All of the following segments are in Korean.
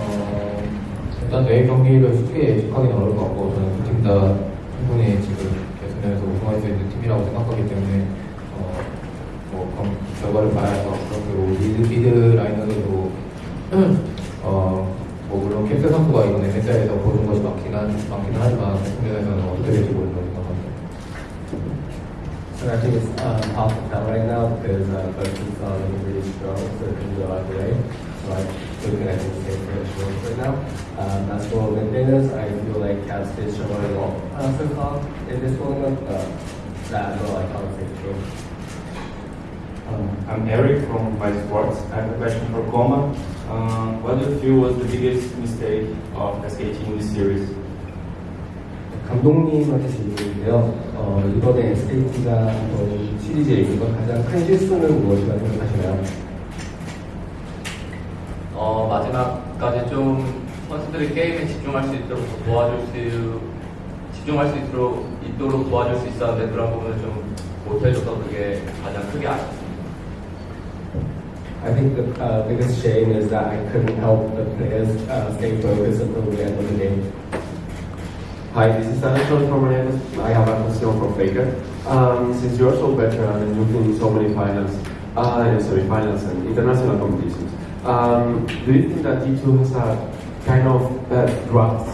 어, 일단 내일 경기를 쉽게 예측하기는 어려울 것 같고 저는 두팀다 충분히 지금 개승전에서 우승할 수 있는 팀이라고 생각하기 때문에 어, 뭐 결과를 봐야 해서 그렇고 뭐 미드, 미드 라이너들도 어, 뭐 물론 캡스 선수가 이번 에 s a 에서 보는 것이 많긴, 한, 많긴 하지만 결승에서는 어떻게 될지 모르는것같각요니다 s I think it's um, half the time right now because uh, both teams are really strong, so it can go either way. So I good I can say for insurance right now. Um, as for maintenance, I feel like cats did show a lot uh, so far in this tournament, but uh, that's all I can say true. Um, I'm Eric from my Sports. I have a question for Koma. Um, what do you feel was the biggest mistake of SKT in this series? 감독님한테 질문인데요. 어, 이번에 SKT가 시리즈에 있는 가장 큰 실수는 무엇이라고 생각하시나요? 마지막까지 좀 선수들이 게임에 집중할 수 있도록 도와줄 수 집중할 수 있도록 있도록 도와줄 수 있었는데 그런 부분을 좀 못해줘서 그게 가장 크게 아쉽습니다. I think the uh, biggest shame is that I couldn't help the players uh, stay focused until the end of the game. Hi, this is Alexander from Renes. I have a question from Baker. Um, since you're so veteran and you've been in so many finals, uh, and finals and international competitions, Um, do you think that D2 has a kind of uh, drugs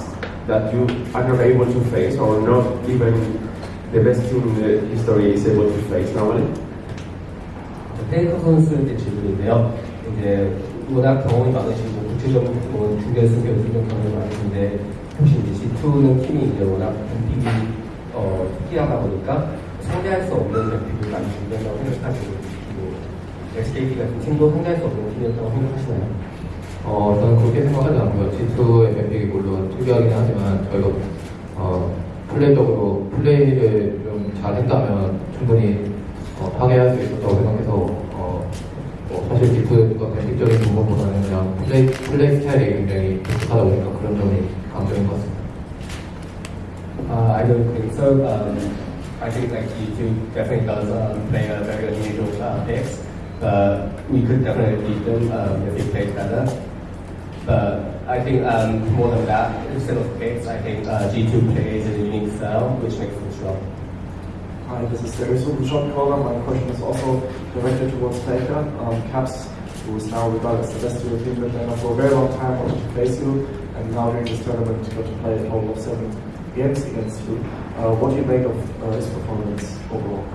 that you are not able to face or not even the best team in the history is able to face nowadays? 페이커 선수의 질문인데요. 이제 워낙 경험이 많으시고 구체적인 뭐 중결승 결승전 경험이 많으신데 혹시 이제 G2는 팀이 이제 워낙 분위기 어, 특이하다 보니까 상대할 수 없는 대표를 많이 준비한다고 생각하시고 SKT 가은 팀도 상대할 수 없는 팀이었다고 생각하시나요? 어, 저는 그렇게 생각하지 않고요. G2 MMP이 물론 특이하긴 하지만 저희가 어, 플레이적으로 플레이를 좀 잘했다면 충분히 어, 파괴할 수 있었다고 생각해서 어, 뭐 사실 G2가 공식적인 부분보다는 그냥 플레이, 플레이 스타일이 굉장히 독특하다 보니까 그런 점이 강점인 것 같습니다. Uh, I don't think so. Um, I think like y o definitely does um, play a very unusual uh, mix. but uh, we could definitely beat them um, if we played better. But I think um, more than that, instead of picks, I think uh, G2 plays a unique style, which makes them strong. Hi, this is Darius from the caller. My question is also directed towards Faker. Um, Caps, who is now regarded as the best European midlaner for a very long time, wanted to face you, and now during this tournament, you got to play a total of seven games against you. Uh, what do you make of uh, his performance overall?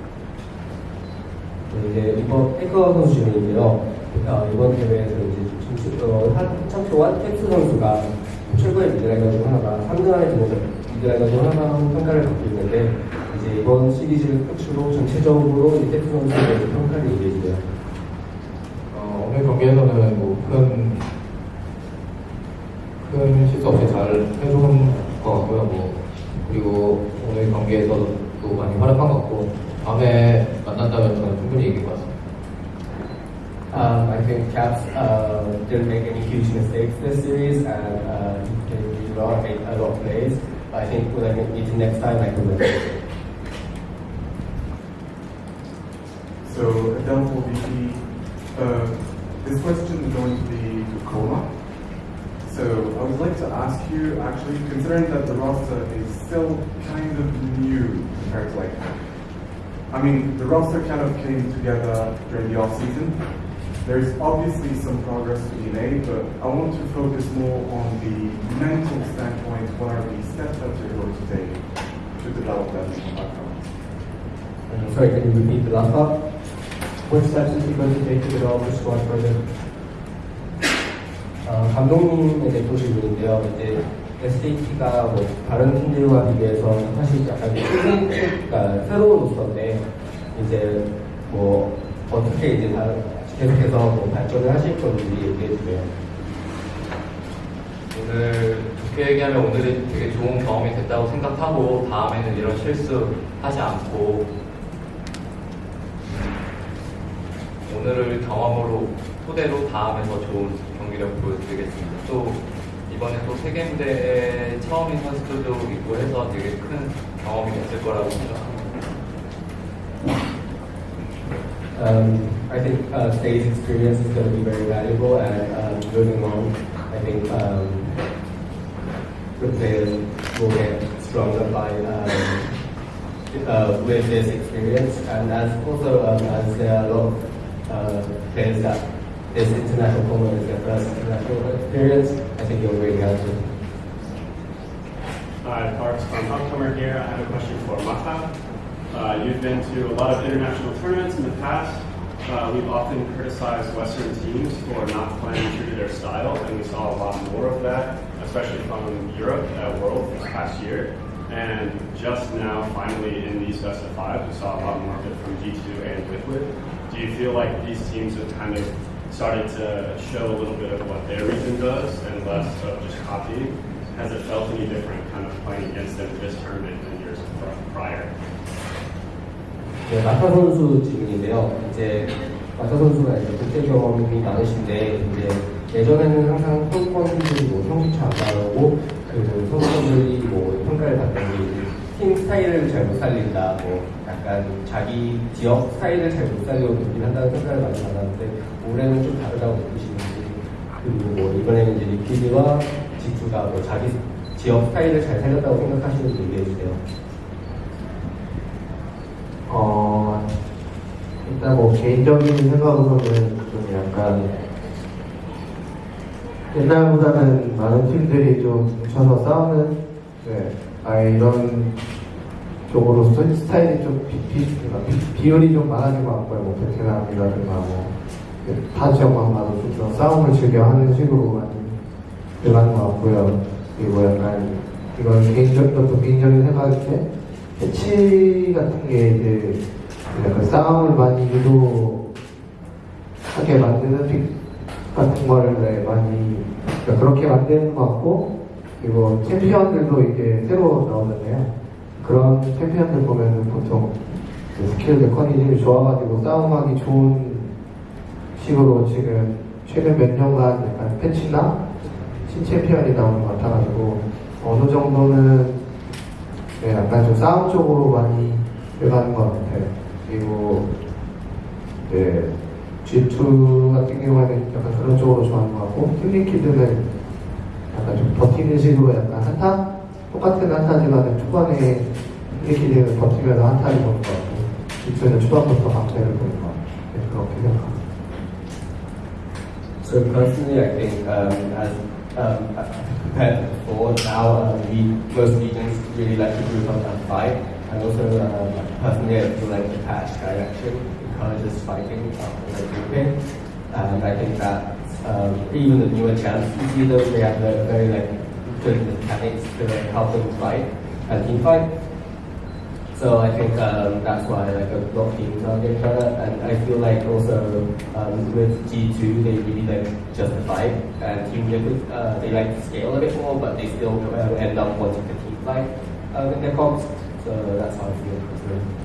이제 이번 태커 선수 중인데요. 아, 이번 대회에서 이제 지금 어, 한 테크 안 선수가 최고의 미드라이더중 하나가 3등 안에 들어서 미드라이더중 하나로 평가를 받고 있는데 이제 이번 시리즈를 끝으로 전체적으로 이 텍스 선수에 대해서 평가를 이기해주세요 어, 오늘 경기에서는 뭐큰 큰 실수 없이 잘 해준 것 같고요. 뭐 그리고 오늘 경기에서도 많이 활약한 것 같고 밤에 만난다면 저는 충분히 Um, I think Caps uh, didn't make any huge mistakes this series and uh, he played a lot of plays. But I think when I meet him next time, I can win. So that will uh, this question is going to be to Kola. So I would like to ask you, actually, considering that the roster is still kind of new compared to like I mean, the roster kind of came together during the off-season. There's obviously some progress to be made, but I want to focus more on the mental standpoint. What are the steps that you're going to take to develop that mental background? I'm sorry, can you repeat the last part? What steps is he going to take to develop the squad further? 감독님에게 보시고 있는데요. SAT가 뭐 다른 팀들과 비교해서 사실 약간 그러니까 새로운 모습인데 이제 뭐 어떻게 이제 다 계속해서 뭐 발전을 하실 건지 얘기해 주세요. 오늘 좋게 얘기하면 오늘이 되게 좋은 경험이 됐다고 생각하고 다음에는 이런 실수 하지 않고 오늘을 경험으로 토대로 다음에 더 좋은 경기력 보여드리겠습니다. 또 이번에 또 처음인 선수들도 있고 해서 되게 큰 경험이 됐을 거라고 생각합니다. Um, I think uh, experience is going to be very valuable and um, moving on, I think um, the players will get stronger by um, uh, with this experience and as also um, as there are a lot of uh, players that this international tournament is their first international experience, think really Hi, Parks from Homecomer here. I have a question for Mata. Uh, you've been to a lot of international tournaments in the past. Uh, we've often criticized Western teams for not playing true to their style, and we saw a lot more of that, especially from Europe at World this past year. And just now, finally, in these best of five, we saw a lot more of it from G2 and Liquid. Do you feel like these teams have kind of starting to show a little bit of what their region does and less of just copying? Has it felt any different kind of playing against them this tournament than years prior? 네, 마타 선수 질문인데요. 이제 마타 선수가 이제 국제 경험이 많으신데 이제 예전에는 항상 성권들이 뭐 성취차 안 나오고 그 성권들이 뭐 평가를 받는 게팀 스타일을 잘못 살린다 뭐 약간 자기 지역 스타일을 잘못 살려고 준비한다는 생각을 많이 받았는데 올해는 좀 다르다고 느끼시는지 그리고 뭐 이번에는 이제 리퀴드와 지투가 뭐 자기 지역 스타일을 잘 살렸다고 생각하시는지 얘기해 주세요. 어 일단 뭐 개인적인 생각으로는 좀 약간 옛날보다는 많은 팀들이 좀 뭉쳐서 싸우는 네, 아 이런 쪽으로서 스타일이 좀 비, 비, 비, 비율이 좀 많아진 것 같고요. 뭐, 베테랑이라든가 뭐, 파지역만 봐도 좀 싸움을 즐겨 하는 식으로 많이 들어가는 것 같고요. 그리고 약간, 이건 개인적인 것도 개인적인 생각인데, 패치 같은 게 이제, 약간 싸움을 많이 유도하게 만드는 픽 같은 거를 많이, 그러니까 그렇게 만드는 것 같고, 그리고 챔피언들도 이제 새로 나오는데요. 그런 챔피언들 보면은 보통 스킬들 컨디션이 좋아가지고 싸움하기 좋은 식으로 지금 최근 몇 년간 약간 패치나 신챔피언이 나오는 것 같아가지고 어느 정도는 네, 약간 좀 싸움 쪽으로 많이 들어가는 것 같아요. 그리고 네, G2 같은 경우에는 약간 그런 쪽으로 좋아하는 것 같고 힐링키드는 약간 좀 버티는 식으로 약간 한타 똑같은 한타지만 초반에 이렇게 되면 버티면 한타를 보는 것 같고 초반부터 보는 것 같고 그렇게 생각합니다. So personally, I think um, as um, as before, now um, we most regions really like to group up and fight, and also um, personally, I feel like the patch direction encourages fighting rather um, grouping, and I think that um, even the newer champs, you see those they have very like to like help them fight and team fight. So I think um, that's why like a lot of teams are each other, and I feel like also um, with G2 they really like justify and team liquid uh, they like to scale a bit more, but they still uh, end up wanting to team fight uh, in their comps. So that's how I feel.